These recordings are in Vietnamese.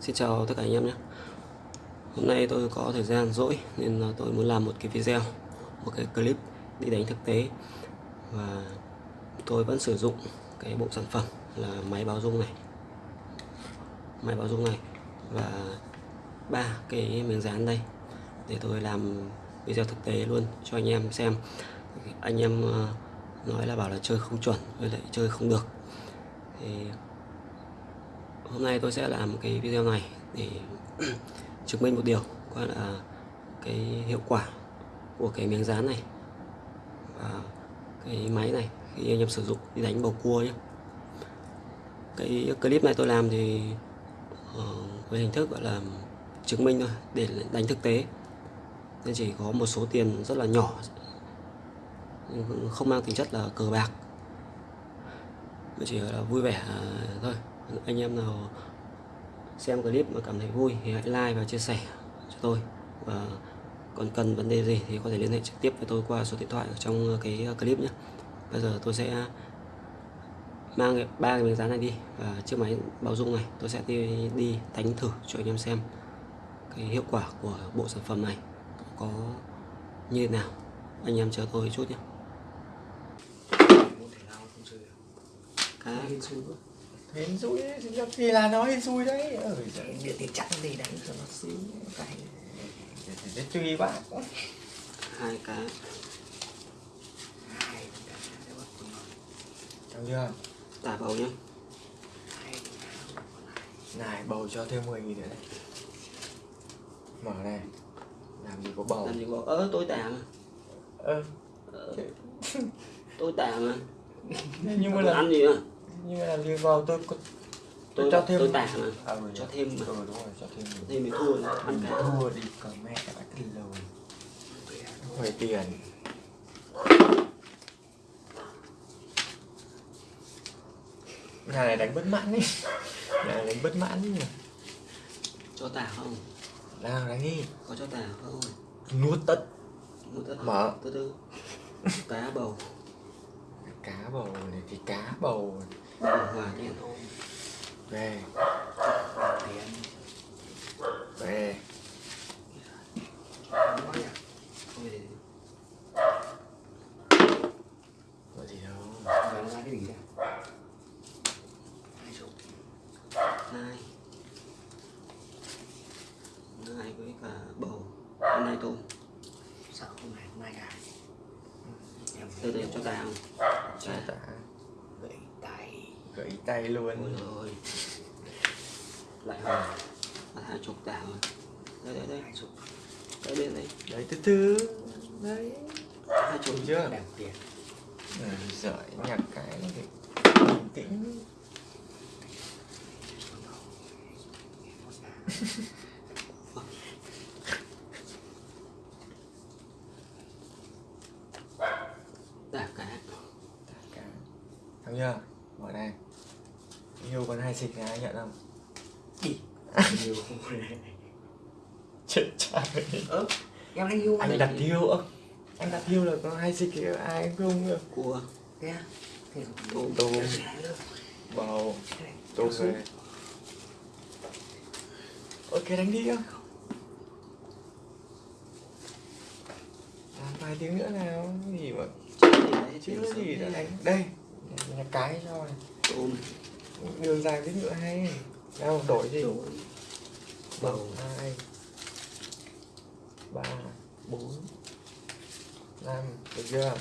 Xin chào tất cả anh em nhé. Hôm nay tôi có thời gian rỗi nên tôi muốn làm một cái video, Một cái clip đi đánh thực tế. Và tôi vẫn sử dụng cái bộ sản phẩm là máy báo dung này. Máy báo dung này Và ba cái miếng dán đây Để tôi làm video thực tế luôn cho anh em xem. Anh em ờ, nói là bảo là chơi không chuẩn với lại chơi không được. Thì hôm nay tôi sẽ làm cái video này để chứng minh một điều qua là cái hiệu quả của cái miếng dán này và cái máy này khi anh em sử dụng đi đánh bầu cua nhé. Cái clip này tôi làm thì uh, với hình thức gọi là chứng minh thôi để đánh thực tế. Nên chỉ có một số tiền rất là nhỏ không mang tính chất là cờ bạc. Chỉ là vui vẻ à, thôi anh em nào xem clip mà cảm thấy vui thì hãy like và chia sẻ cho tôi. Và còn cần vấn đề gì thì có thể liên hệ trực tiếp với tôi qua số điện thoại ở trong cái clip nhé. Bây giờ tôi sẽ mang ba cái miếng dán này đi và chiếc máy báo dung này. Tôi sẽ đi, đi đánh thử cho anh em xem cái hiệu quả của bộ sản phẩm này có như thế nào. Anh em chờ tôi chút nhé. Cá hên xui thì là nó hên xui đấy. Ừ, địa tiền chặn gì đánh cho nó xíu cái để tùy bạn hai cá hai Thấy chưa? Tả bầu nhé này bầu cho thêm 10 nghìn nữa đấy mở này làm gì có bầu? Làm gì có ớ tôi tả mà. Ơ. Ờ, tôi tả mà. Nhưng mà là ăn gì à nhưng mà làm gì vào tôi có tôi cho thêm tôi tả mà à, cho thêm mà ừ đúng rồi cho thêm thêm thì thua nữa ăn cả thua đi cờ mẹ bạn cái lầu. Huề tiền. Nhà này đánh bất mãn đi nhà này đánh bất mãn đi cho tả không? Nào đánh đi. Có cho tả không? Nuốt tất. Một tất Mở. từ từ cá bầu. Cá bầu này thì cá bầu bầu hòa đen về về vậy thì đâu ra cái gì đấy hai chục hai hai với cả bầu hôm nay tôm sao không này mai gà từ từ cho tao không cho tạ ôi luôn rồi lại hồi là hai chục tả rồi. Đây đây đây. Chục. Đây đây đây. Đấy từ từ đấy. Hai chục. Chưa? Đằng tiền. Ừ, giỏi nhặt cái bình tĩnh tả cá Tạ cá thấy chưa mở này yêu con hai xịt này ai nhận không đi nhiều ơ em đang yêu anh đặt yêu ơ. Anh đặt yêu là có hai xịt kia ai không được cua thế à? Thế tôm tôm bầu tôm về. Ok đánh đi không làm vài tiếng nữa nào gì mà chứ gì đã đánh. Đây nhà cái cho này. Tôm. Đường dài với ngựa hay. Đâu đổi gì đổi. Bầu. hai ba bốn. Năm được chưa?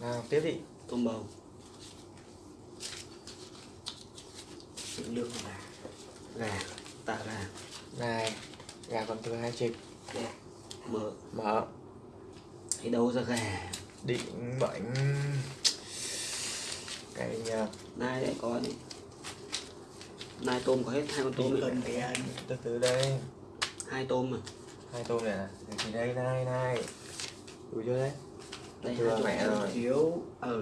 Nào tiếp đi. Tôm bầu. Lương là gà tả gà. Này gà còn thừa hai chục. Đây mở mở thấy đâu ra gà. Định mệnh cái nhờ nai lại có đi. Nai tôm có hết hai con tôm này. tiền từ từ đây hai tôm mà hai tôm này nè thì đây này này đủ chưa đấy? Đây Thừa mẹ rồi. thiếu. Ờ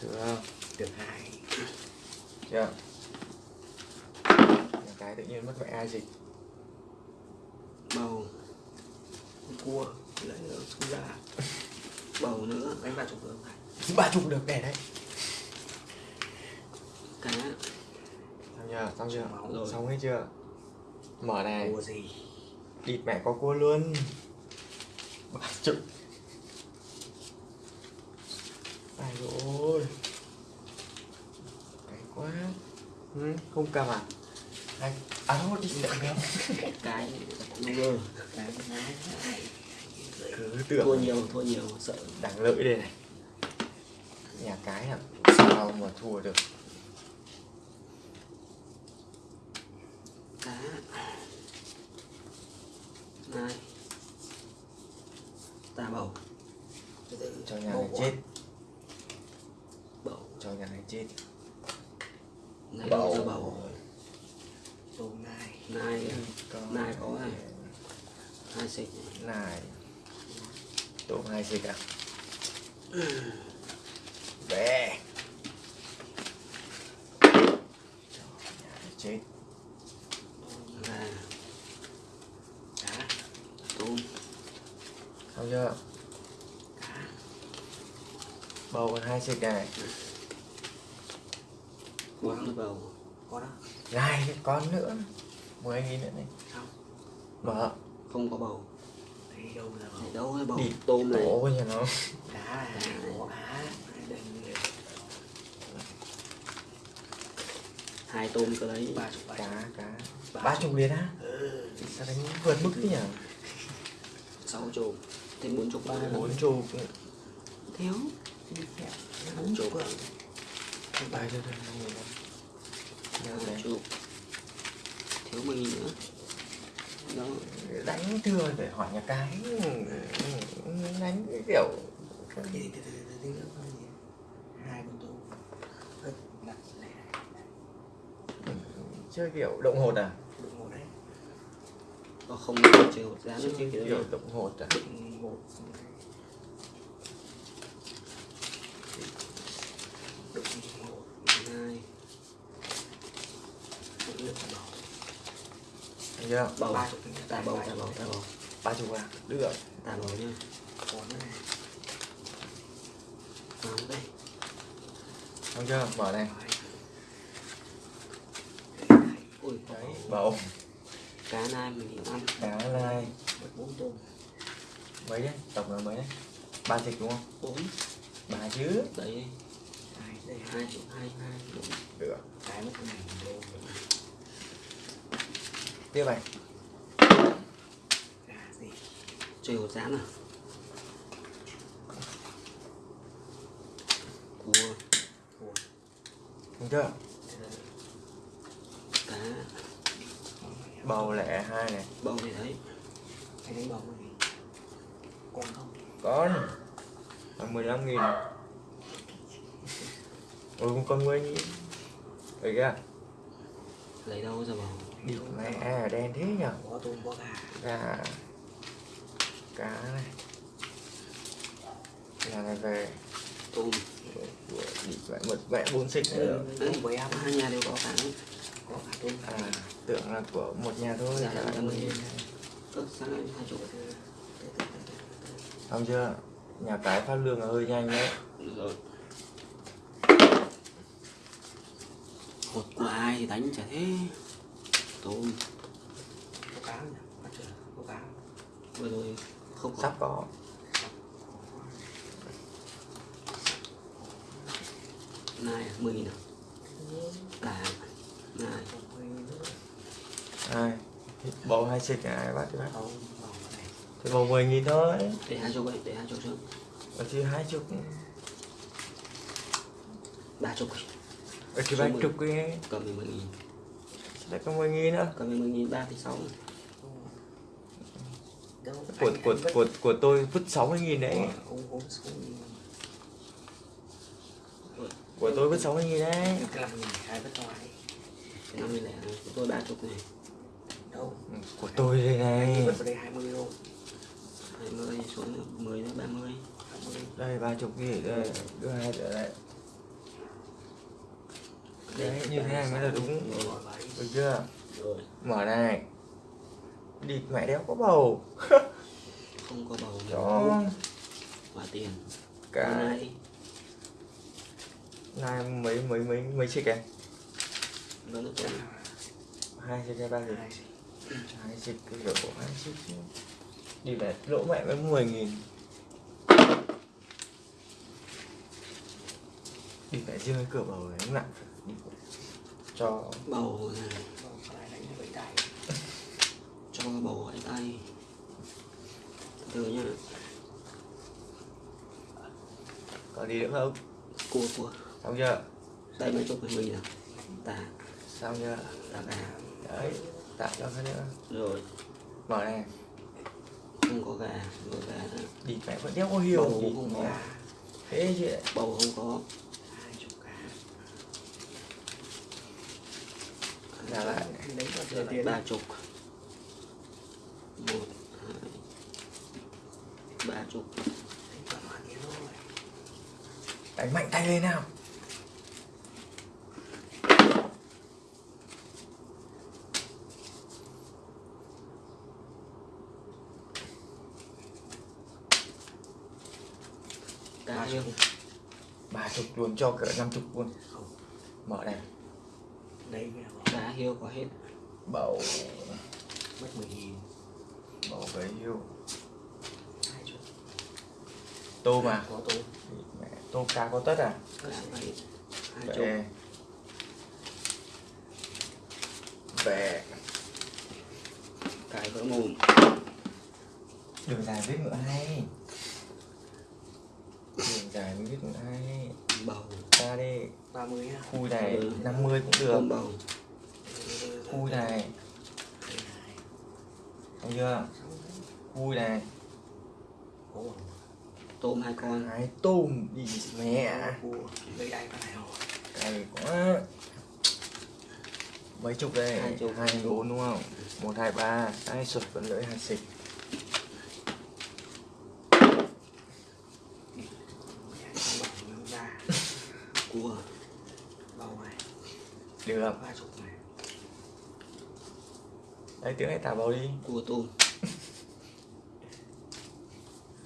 thừa không? Được hai. Chưa? Cái tự nhiên mất mẹ ai dịch bầu cua. Lấy ở xu ra. Bầu nữa. Đánh ba chục được ba chục được để đấy. Cá Tham chưa? Xong chưa? Xong hết chưa? Mở này. Cua gì địt mẹ có cua luôn. Ba chục ai rồi? Cái quá. Ừ, không cầm à? Anh à thôi đi. Đợi kéo cái ngơ Cái nái này cứ thua tưởng nhiều thua nhiều sợ. Đằng lợi đây này. Nhà cái à sao mà thua được cá này tà bầu Từ từ cho nhà Bầu này chết. Bầu. Cho nhà này chết. Này bầu. Ra bầu Bầu nai này. Có Này có này. hai xịt này. Tôm hai xịt à? Về cho nhà này chết. Là Cá tôm xong chưa bầu còn hai xịt này bốn cái bầu. Có đó. Này con nữa. Mười nghìn nữa này. Không. Mở. Không có bầu. Thấy đâu là bầu? Này đâu cái bầu? Đi tôm này. tổ nhà nó. Cá cá hai tôm cơ đấy. Ba chục cá cá. Ba ba chục liền á? Ừ. Sao đánh vượt mức thế nhỉ? Sáu chục. Thêm bốn chục ba bốn chục. Thiếu chụp kẹo bốn chục bài cho tôi năm nghìn thiếu mình nữa đó đánh thừa để hỏi nhà cái đánh cái kiểu Cái gì từ từ từ từ Hai con chơi kiểu động hột à Đụng một đấy có không chơi hột giá chơi chứ kiểu động hột à động hột Đụng một hai Đụng nước là bầu Thấy chưa bầu Ba chục tà bầu tà bầu tà bầu. Ba chục à? Được tà bầu nhá Còn nữa này. Vào đây. Xong chưa? Mở này. Ui đấy bầu. Cá nai mình ăn. Cá này Một bốn tôm mấy đấy? Tổng là mấy đấy? Ba chục đúng không? Bốn. Ba chứ. Đấy. Đây hai chục hai hai được Cái mất này tiếp này. Trừ hột giá nào cua Cua xong chưa? Cá. Bầu lẻ hai này. Bầu thì thấy. Cái đấy bầu cái gì? Con không? Con. Là mười lăm nghìn. Ừ con mười nghìn đấy kìa lấy đâu ra bầu đi mẹ đen thế nhở? Có tôm có gà. Gà. Cá này. Gà này về. Tôm. Của đi mẹ mật mẹ bốn xích nữa. Tôm với em hai nhà đều có cả Có cả tôm. Cả à tưởng là của một nhà thôi Dạ, là hai chục xong chưa? Nhà cái phát lương là hơi nhanh đấy. Rồi hột của ai thì đánh chả thế. Tôm Có cá nhỉ? Có chưa? Có cá vừa rồi không có. Sắp có. À mười nghìn à? Cả nai ai? Bầu hai xịt ai bắt này thì bầu mười nghìn thôi. Để hai chục vậy để hai chục trước. Ở chứ hai chục. Ba chục ở chục cái. Cầm về mười nghìn. Lại có mười nghìn nữa. Cầm về mười nghìn ba thì sáu. Đâu của anh- của anh của của tôi vứt sáu mươi nghìn đấy. Xuống của tôi vứt sáu mươi nghìn đấy. Cái làm nghìn hai vứt ngoài cái năm mươi lẻ này của tôi ba chục này. Đâu? Của tôi đây này. Vứt vào đây 20 đô hai mươi xuống nữa mười đến ba mươi. 20 đây ba chục gì đây? Đưa hai nữa đây đấy như thế này mới là đúng. Đi được chưa? Mở này. Địt mẹ đéo có bầu. Không có bầu cho và tiền. Cái. Này mấy mấy mấy mấy hơn tôi hai xịt hay ba xịt hai xịt cái kiểu của hai chứ. Đi về lỗ mẹ mới 10 nghìn. Đi riêng cái cửa bầu cũng nặng cho bầu này Còn có lại đánh cho vậy tay cho bầu hỏi tay từ từ nhá. Có gì nữa không? Cua cua. Xong chưa? Đây mấy chục cái mì nào tà xong chưa? Tà gà đấy tạo cho cái nữa. Rồi. Mở này. Không có gà rồi gà nữa. đi mẹ vẫn đeo có hiểu Bầu gì không có. thế chứ. Bầu không có hai chục cả trả lại giờ lại ba chục. Một hai ba chục. Đánh mạnh tay lên nào. Cá hiêu ba chục luôn cho cỡ năm chục luôn. Mở này. Đấy cá hiêu có hết bầu. Mất mười nghìn. Bầu hai chục tô mà. có tố mẹ tô cá có tất à? Về. về. Cái vỡ mồm. Đường dài viết ngựa hay. Đường dài viết ngựa hay. Bầu. Ra đi. Ba mươi nhá khui này Ừ. 50 cũng được. Bầu khui này. Xong chưa? Khui này. Tôm hai con. Hai tôm đi mẹ? Lấy vào này rồi. Cay quá. Mấy chục đây? Hai chục. hai bốn đúng không? Một hai ba. Hai sụt vẫn lưỡi hai xịt. Không cua. Được đấy tiếng này thả vào đi. Cua tôm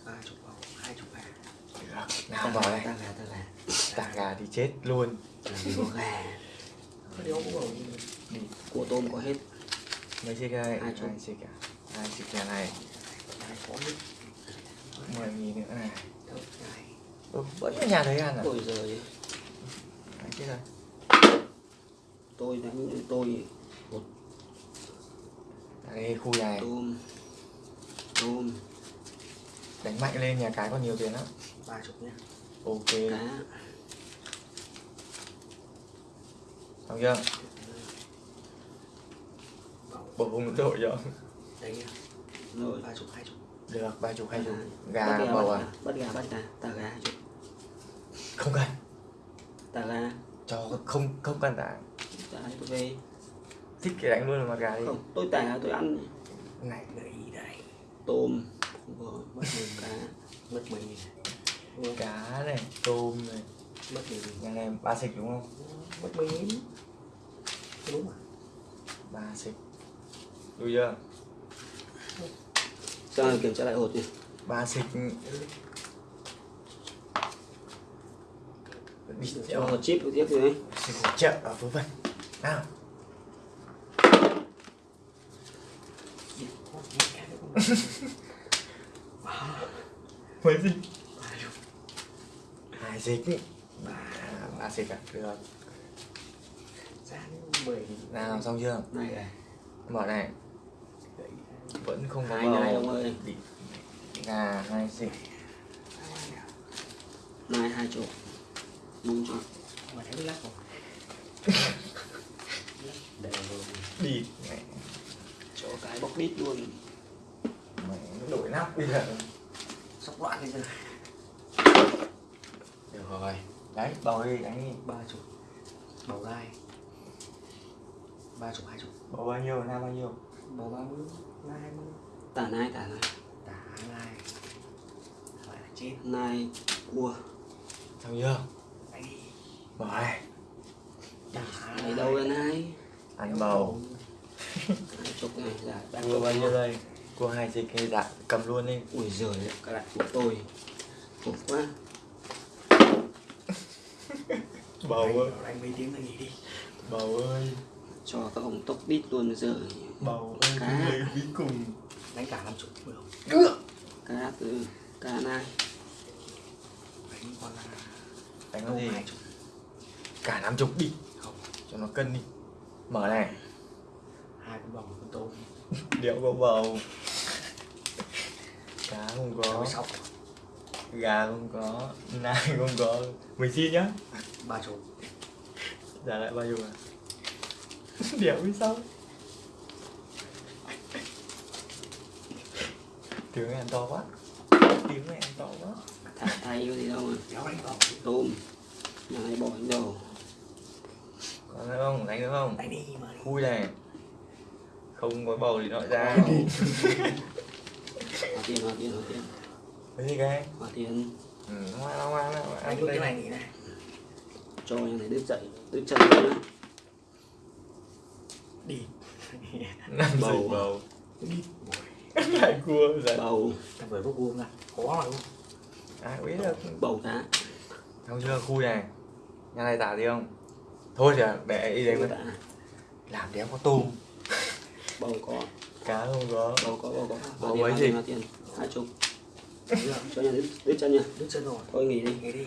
ba chục bầu hai chục gà được nào vào đây. Ta gà ta gà tả gà thì chết luôn. Có gà. Có điều cũng bầu đi cua tôm có hết. Mấy xịt đây Hai chục. hai xịt à? Hai xịt nhà này. Mười nghìn nữa này. Này. Ừ, vẫn ở nhà thấy ăn à? Ôi giời Đấy, chết rồi. Tôi tôi đây khu này. Tôm tôm đánh mạnh lên nhà cái còn nhiều tiền lắm. Ba chục nhá ok. Cá. Xong chưa? Bầu bộ hùng đội cho. Đấy nhá rồi. Ba chục hai chục. Được ba chục hai chục. Bắt gà bầu bắt à? gà, bắt gà bắt gà. Ta gà hai chục. Không cần. Ta gà. Cho không không cần tả. Ta hai chục về thích cái đánh luôn mặt gà đi. Không tôi tả tôi ăn này ý đây. Tôm. Không có mất mười cá. Mất Ui, cá này tôm này. Mất nghìn nhà này ba xịt đúng không? Mất nghìn đúng mà ba xịt. Đủ chưa? Cho kiểm tra lại hột đi. Ba xịt. Đi cho theo hột chip tiếp rồi đấy trợ ở vớ vẩn nào mấy gì? Hai xịt ba ba xịt à? Được. Giá mười nghìn. Nào xong chưa? Này. Này mở này. Ý vẫn không có Hai bầu. này ông ơi. Gà hai xịt này hai chục. Bốn chục mà thấy lắc không đi cho cái bóc đít luôn nó đổi nắp bây giờ. Sốc loạn bây giờ được rồi. Đấy bầu đi đánh ba chục. Bầu gai. Ba chục hai chục. Bầu bao nhiêu nam bao nhiêu? Bầu ba mươi gai hai mươi. Tả nai tả nai. Tả gai phải là chết. Nai cua. Xong chưa? Đánh đi mở này tả này đâu là nai? Ăn bầu. Hai chục này chục bao nhiêu đây cua hai xịt hay dạ cầm luôn đi ui giời cái lại của tôi khổ quá. Bầu ơi. đánh mấy tiếng là nghỉ đi. Bầu ơi. Cho các ông tốc đít luôn bây giờ bầu ơi Cá. bí cùng. Đánh cả năm chục được không? Cá từ cá nai. Đánh con là đánh con gì? cả năm chục đi. Không. Cho nó cân đi. Mở này. Hai con bầu con tôm điệu có bầu cá không có. Gà không có nai không có. Mình xin nhá. Ba chục. Trả lại bao nhiêu à? Điệu biết sao? Tiếng ăn to quá. Tiếng ăn to quá. Thả tay có gì đâu mà kéo đánh bầu tôm. Nhà này bỏ đến đầu có nữa không? Đánh nữa không? Đánh đi mà. Khui này. Không có bầu thì nó ra tiền hóa tiền hóa tiền. Cái gì cái? Hóa tiền. Ừ hoa hoa đánh ăn luôn cái này nghỉ này. Cho nhà này đứt dậy đứt chân luôn á. Đi. Năm Bầu. bầu bầu. Đi. Lại cua rồi. Bầu. Thằng vừa vô vuông ra. Khó mà không? Ai biết được. Bầu cá không chưa khui này nhà này tả gì không? Thôi thì để ý bầu đấy tạ làm đéo có tôm bầu có. Cá không có. Bầu có bầu có. Bầu mấy gì? Hai chục. Cho nhà đứt đứt chân nha đứt chân rồi thôi nghỉ đi. Nghỉ đi